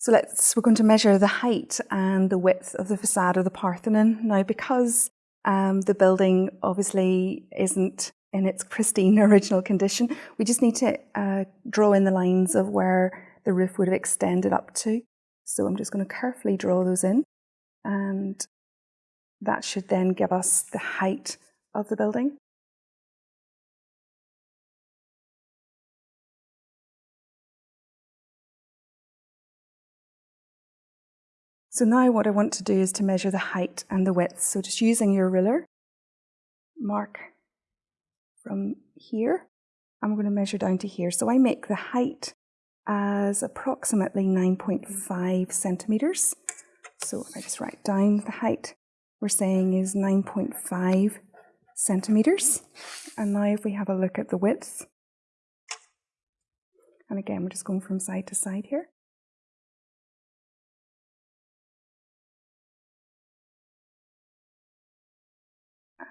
So let's, we're going to measure the height and the width of the facade of the Parthenon. Now, because um, the building obviously isn't in its pristine original condition, we just need to uh, draw in the lines of where the roof would have extended up to. So I'm just going to carefully draw those in and that should then give us the height of the building. So now what I want to do is to measure the height and the width. So just using your ruler, mark from here, I'm going to measure down to here. So I make the height as approximately 9.5 centimetres. So if I just write down the height, we're saying is 9.5 centimetres. And now if we have a look at the width, and again, we're just going from side to side here.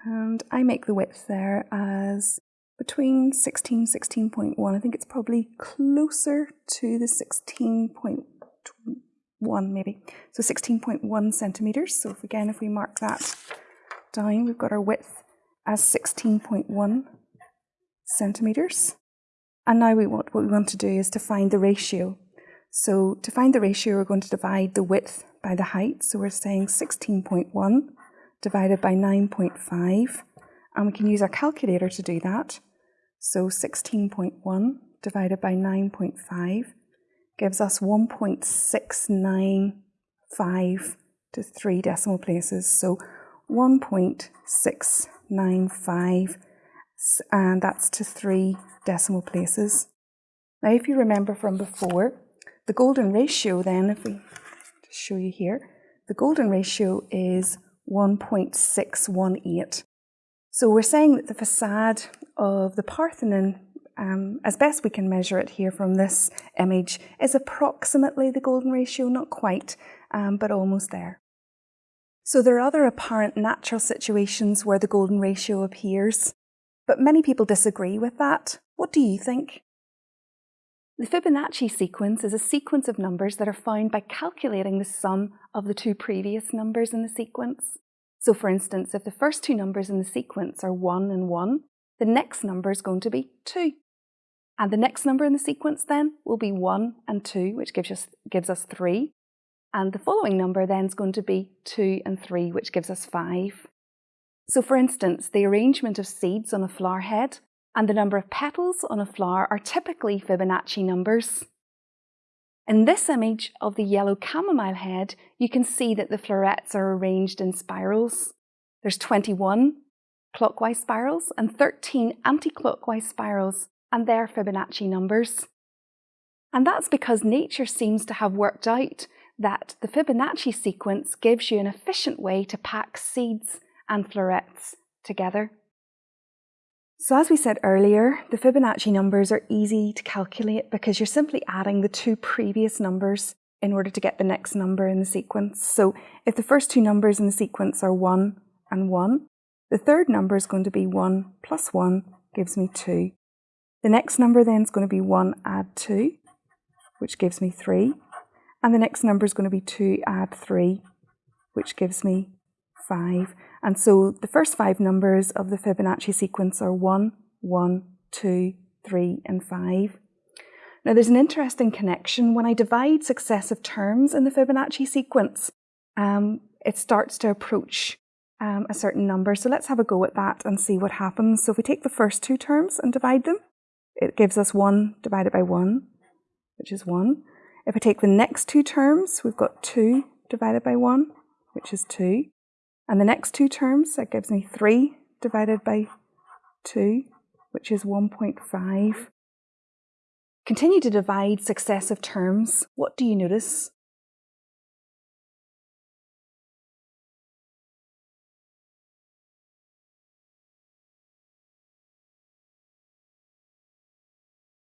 And I make the width there as between 16 16.1 I think it's probably closer to the 16.1 maybe. So 16.1 centimeters. So if, again if we mark that down we've got our width as 16.1 centimeters. And now we want what we want to do is to find the ratio. So to find the ratio we're going to divide the width by the height. So we're saying 16.1 divided by 9.5 and we can use our calculator to do that. So 16.1 divided by 9.5 gives us 1.695 to three decimal places. So 1.695 and that's to three decimal places. Now if you remember from before, the golden ratio then, if we show you here, the golden ratio is 1.618. So we're saying that the facade of the Parthenon, um, as best we can measure it here from this image, is approximately the golden ratio, not quite, um, but almost there. So there are other apparent natural situations where the golden ratio appears, but many people disagree with that. What do you think? The Fibonacci sequence is a sequence of numbers that are found by calculating the sum of the two previous numbers in the sequence. So for instance, if the first two numbers in the sequence are 1 and 1, the next number is going to be 2. And the next number in the sequence then will be 1 and 2, which gives us, gives us 3. And the following number then is going to be 2 and 3, which gives us 5. So for instance, the arrangement of seeds on a flower head and the number of petals on a flower are typically Fibonacci numbers. In this image of the yellow chamomile head, you can see that the florets are arranged in spirals. There's 21 clockwise spirals and 13 anti-clockwise spirals, and they're Fibonacci numbers. And that's because nature seems to have worked out that the Fibonacci sequence gives you an efficient way to pack seeds and florets together. So as we said earlier, the Fibonacci numbers are easy to calculate because you're simply adding the two previous numbers in order to get the next number in the sequence. So if the first two numbers in the sequence are 1 and 1, the third number is going to be 1 plus 1 gives me 2. The next number then is going to be 1 add 2, which gives me 3. And the next number is going to be 2 add 3, which gives me 5. And so the first five numbers of the Fibonacci sequence are 1, 1, 2, 3 and 5. Now there's an interesting connection. When I divide successive terms in the Fibonacci sequence, um, it starts to approach um, a certain number. So let's have a go at that and see what happens. So if we take the first two terms and divide them, it gives us 1 divided by 1, which is 1. If I take the next two terms, we've got 2 divided by 1, which is 2. And the next two terms, that gives me 3 divided by 2, which is 1.5. Continue to divide successive terms. What do you notice?